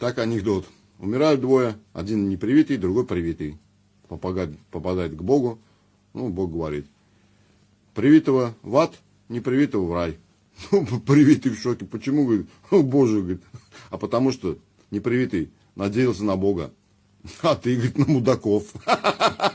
Так анекдот. Умирают двое, один непривитый, другой привитый. Попадает, попадает к Богу, ну, Бог говорит. Привитого в ад, непривитого в рай. Ну, привитый в шоке. Почему, говорит, о, Боже, говорит. А потому что непривитый надеялся на Бога. А ты, говорит, на мудаков.